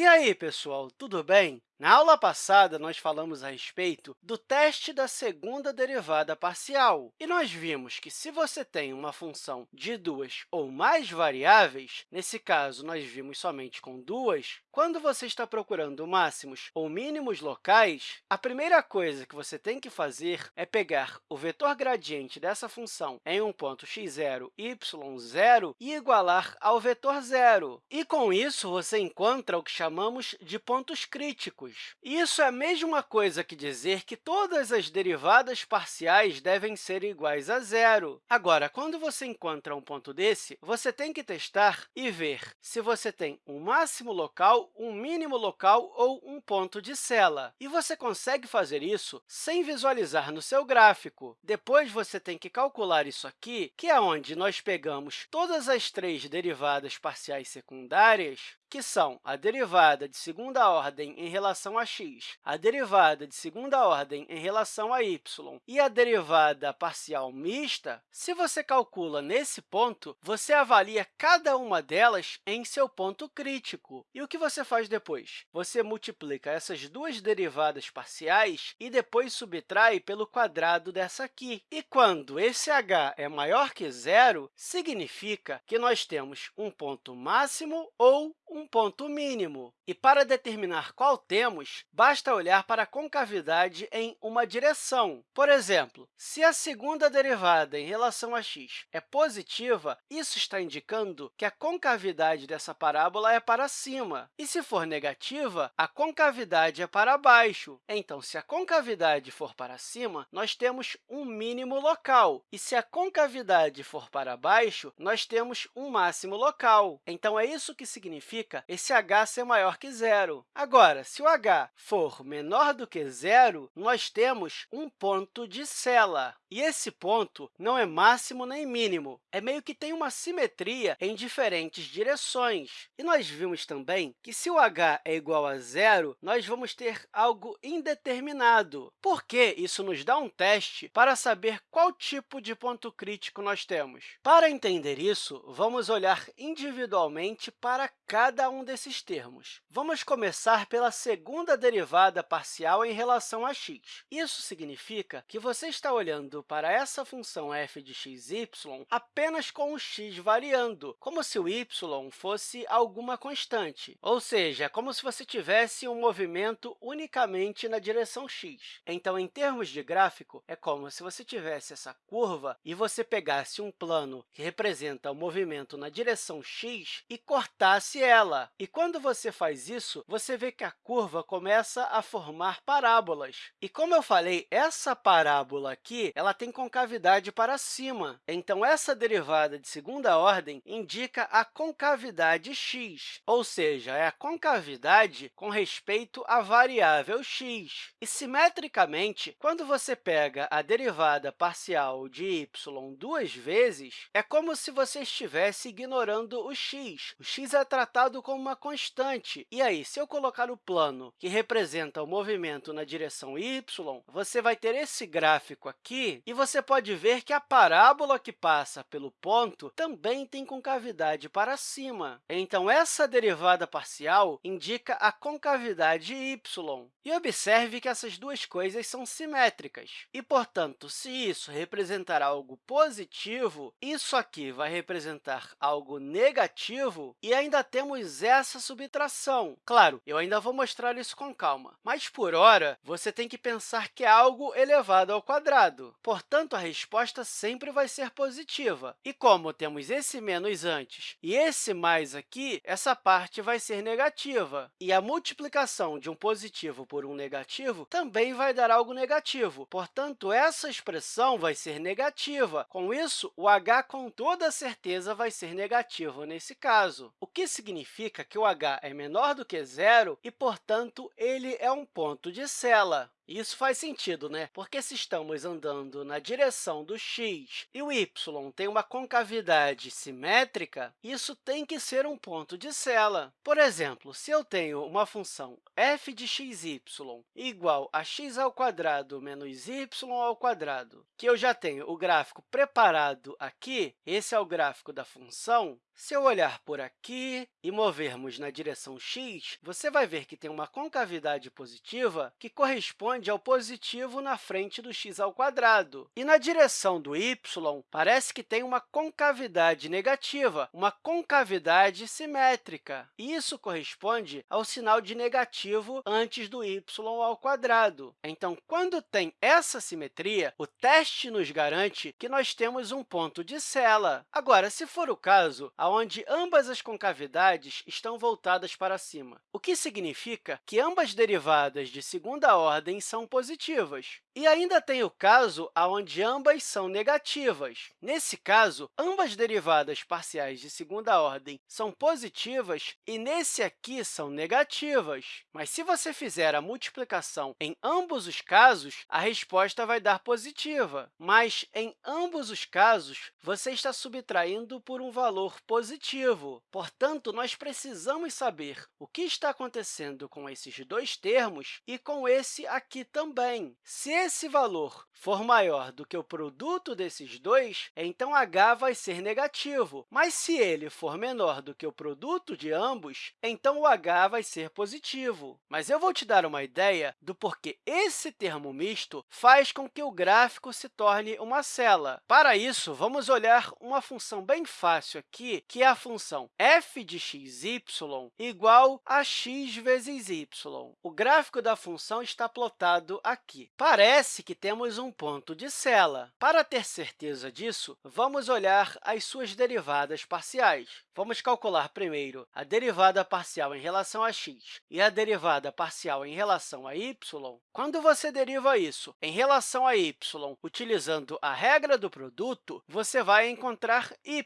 E aí, pessoal, tudo bem? Na aula passada, nós falamos a respeito do teste da segunda derivada parcial, e nós vimos que, se você tem uma função de duas ou mais variáveis, nesse caso, nós vimos somente com duas, quando você está procurando máximos ou mínimos locais, a primeira coisa que você tem que fazer é pegar o vetor gradiente dessa função em um ponto x0, y0 e igualar ao vetor zero. E, com isso, você encontra o que chamamos de pontos críticos, isso é a mesma coisa que dizer que todas as derivadas parciais devem ser iguais a zero. Agora, quando você encontra um ponto desse, você tem que testar e ver se você tem um máximo local, um mínimo local ou um ponto de sela. E você consegue fazer isso sem visualizar no seu gráfico. Depois, você tem que calcular isso aqui, que é onde nós pegamos todas as três derivadas parciais secundárias, que são a derivada de segunda ordem em relação a x, a derivada de segunda ordem em relação a y e a derivada parcial mista, se você calcula nesse ponto, você avalia cada uma delas em seu ponto crítico. E o que você faz depois? Você multiplica essas duas derivadas parciais e depois subtrai pelo quadrado dessa aqui. E quando esse h é maior que zero, significa que nós temos um ponto máximo ou um ponto mínimo. E para determinar qual temos, basta olhar para a concavidade em uma direção. Por exemplo, se a segunda derivada em relação a x é positiva, isso está indicando que a concavidade dessa parábola é para cima. E se for negativa, a concavidade é para baixo. Então, se a concavidade for para cima, nós temos um mínimo local. E se a concavidade for para baixo, nós temos um máximo local. Então, é isso que significa significa esse h ser maior que zero. Agora, se o h for menor do que zero, nós temos um ponto de sela. E esse ponto não é máximo nem mínimo, é meio que tem uma simetria em diferentes direções. E nós vimos também que, se o h é igual a zero, nós vamos ter algo indeterminado, porque isso nos dá um teste para saber qual tipo de ponto crítico nós temos. Para entender isso, vamos olhar individualmente para cada um desses termos. Vamos começar pela segunda derivada parcial em relação a x. Isso significa que você está olhando para essa função f de x, y apenas com o x variando, como se o y fosse alguma constante, ou seja, é como se você tivesse um movimento unicamente na direção x. Então, em termos de gráfico, é como se você tivesse essa curva e você pegasse um plano que representa o movimento na direção x e cortasse ela. E quando você faz isso, você vê que a curva começa a formar parábolas. E como eu falei, essa parábola aqui ela tem concavidade para cima. Então, essa derivada de segunda ordem indica a concavidade x, ou seja, é a concavidade com respeito à variável x. E, simetricamente, quando você pega a derivada parcial de y duas vezes, é como se você estivesse ignorando o x. O x é tratado como uma constante. E aí, se eu colocar o plano que representa o movimento na direção y, você vai ter esse gráfico aqui, e você pode ver que a parábola que passa pelo ponto também tem concavidade para cima. Então, essa derivada parcial indica a concavidade y. E observe que essas duas coisas são simétricas. E, portanto, se isso representar algo positivo, isso aqui vai representar algo negativo, e ainda temos essa subtração. Claro, eu ainda vou mostrar isso com calma, mas, por hora, você tem que pensar que é algo elevado ao quadrado. Portanto, a resposta sempre vai ser positiva. E como temos esse menos antes e esse mais aqui, essa parte vai ser negativa. E a multiplicação de um positivo por um negativo também vai dar algo negativo. Portanto, essa expressão vai ser negativa. Com isso, o h, com toda certeza, vai ser negativo nesse caso, o que significa que o h é menor do que zero e, portanto, ele é um ponto de sela. Isso faz sentido, né? Porque se estamos andando na direção do x e o y tem uma concavidade simétrica, isso tem que ser um ponto de sela. Por exemplo, se eu tenho uma função f de xy igual a x ao quadrado menos y ao quadrado, que eu já tenho o gráfico preparado aqui, esse é o gráfico da função, Se eu olhar por aqui e movermos na direção x, você vai ver que tem uma concavidade positiva que corresponde ao positivo na frente do x ao quadrado. E na direção do y, parece que tem uma concavidade negativa, uma concavidade simétrica. E isso corresponde ao sinal de negativo antes do y ao quadrado. Então, quando tem essa simetria, o teste nos garante que nós temos um ponto de sela. Agora, se for o caso, onde ambas as concavidades estão voltadas para cima, o que significa que ambas derivadas de segunda ordem são positivas. E ainda tem o caso onde ambas são negativas. Nesse caso, ambas derivadas parciais de segunda ordem são positivas e nesse aqui são negativas. Mas se você fizer a multiplicação em ambos os casos, a resposta vai dar positiva. Mas, em ambos os casos, você está subtraindo por um valor positivo. Portanto, nós precisamos saber o que está acontecendo com esses dois termos e com esse aqui também. Se esse valor for maior do que o produto desses dois, então h vai ser negativo. Mas se ele for menor do que o produto de ambos, então o h vai ser positivo. Mas eu vou te dar uma ideia do porquê esse termo misto faz com que o gráfico se torne uma cela. Para isso, vamos olhar uma função bem fácil aqui, que é a função f de xy igual a x vezes y. O gráfico da função está plotado aqui. Parece parece que temos um ponto de sela. Para ter certeza disso, vamos olhar as suas derivadas parciais. Vamos calcular primeiro a derivada parcial em relação a x e a derivada parcial em relação a y. Quando você deriva isso em relação a y utilizando a regra do produto, você vai encontrar y.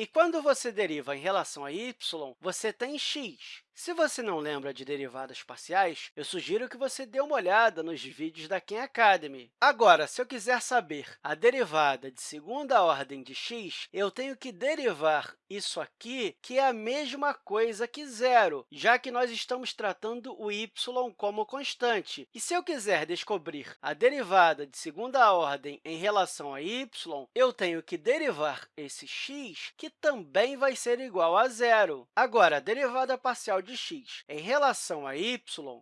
E quando você deriva em relação a y, você tem x. Se você não lembra de derivadas parciais, eu sugiro que você dê uma olhada nos vídeos da Khan Academy. Agora, se eu quiser saber a derivada de segunda ordem de x, eu tenho que derivar isso aqui, que é a mesma coisa que zero, já que nós estamos tratando o y como constante. E se eu quiser descobrir a derivada de segunda ordem em relação a y, eu tenho que derivar esse x, que também vai ser igual a zero. Agora, a derivada parcial de x em relação a y,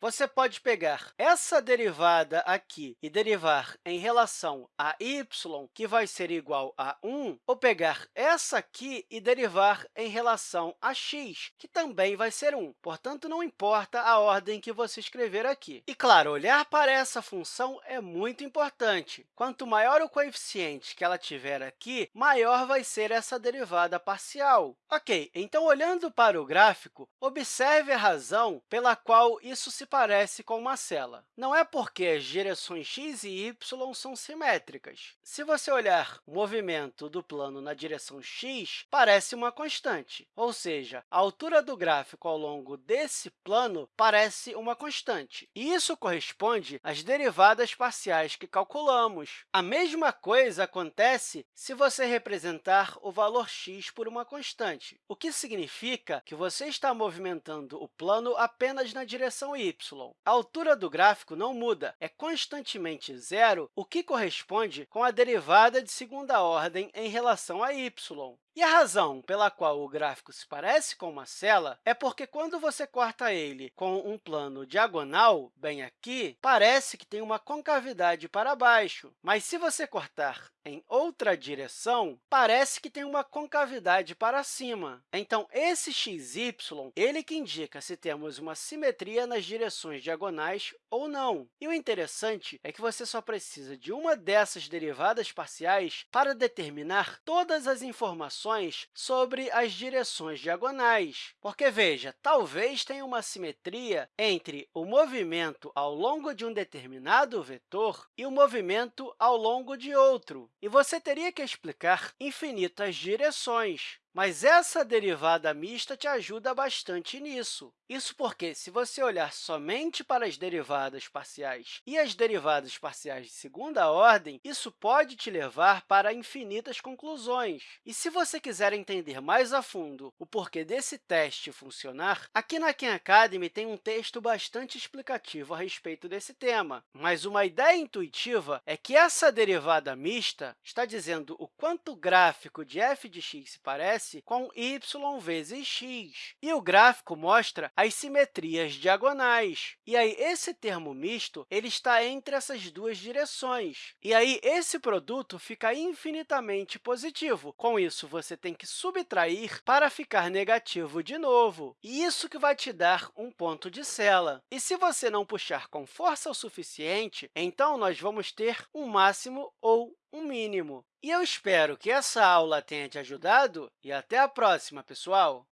você pode pegar essa derivada aqui e derivar em relação a y, que vai ser igual a 1, ou pegar essa aqui e derivar em relação a x, que também vai ser 1. Portanto, não importa a ordem que você escrever aqui. E, claro, olhar para essa função é muito importante. Quanto maior o coeficiente que ela tiver aqui, maior vai ser essa derivada parcial. Ok, então, olhando para o gráfico, observe a razão pela qual isso se parece com uma cela. Não é porque as direções x e y são simétricas. Se você olhar o movimento do plano na direção x, parece uma constante, ou seja, a altura do gráfico ao longo desse plano parece uma constante. E isso corresponde às derivadas parciais que calculamos. A mesma coisa acontece se você representar o valor x por uma constante, o que significa que você está movimentando o plano apenas na direção y. A altura do gráfico não muda, é constantemente zero, o que corresponde com a derivada de segunda ordem em relação a y. E a razão pela qual o gráfico se parece com uma cela é porque, quando você corta ele com um plano diagonal, bem aqui, parece que tem uma concavidade para baixo. Mas, se você cortar em outra direção, parece que tem uma concavidade para cima. Então, esse xy ele que indica se temos uma simetria nas direções diagonais ou não. E o interessante é que você só precisa de uma dessas derivadas parciais para determinar todas as informações informações sobre as direções diagonais. Porque, veja, talvez tenha uma simetria entre o movimento ao longo de um determinado vetor e o movimento ao longo de outro. E você teria que explicar infinitas direções. Mas essa derivada mista te ajuda bastante nisso. Isso porque, se você olhar somente para as derivadas parciais e as derivadas parciais de segunda ordem, isso pode te levar para infinitas conclusões. E se você quiser entender mais a fundo o porquê desse teste funcionar, aqui na Khan Academy tem um texto bastante explicativo a respeito desse tema. Mas uma ideia intuitiva é que essa derivada mista está dizendo o quanto o gráfico de f de x se parece aparece com y vezes x. E o gráfico mostra as simetrias diagonais. E aí, esse termo misto ele está entre essas duas direções. E aí, esse produto fica infinitamente positivo. Com isso, você tem que subtrair para ficar negativo de novo. E isso que vai te dar um ponto de sela. E se você não puxar com força o suficiente, então nós vamos ter um máximo ou um mínimo. E eu espero que essa aula tenha te ajudado e até a próxima, pessoal!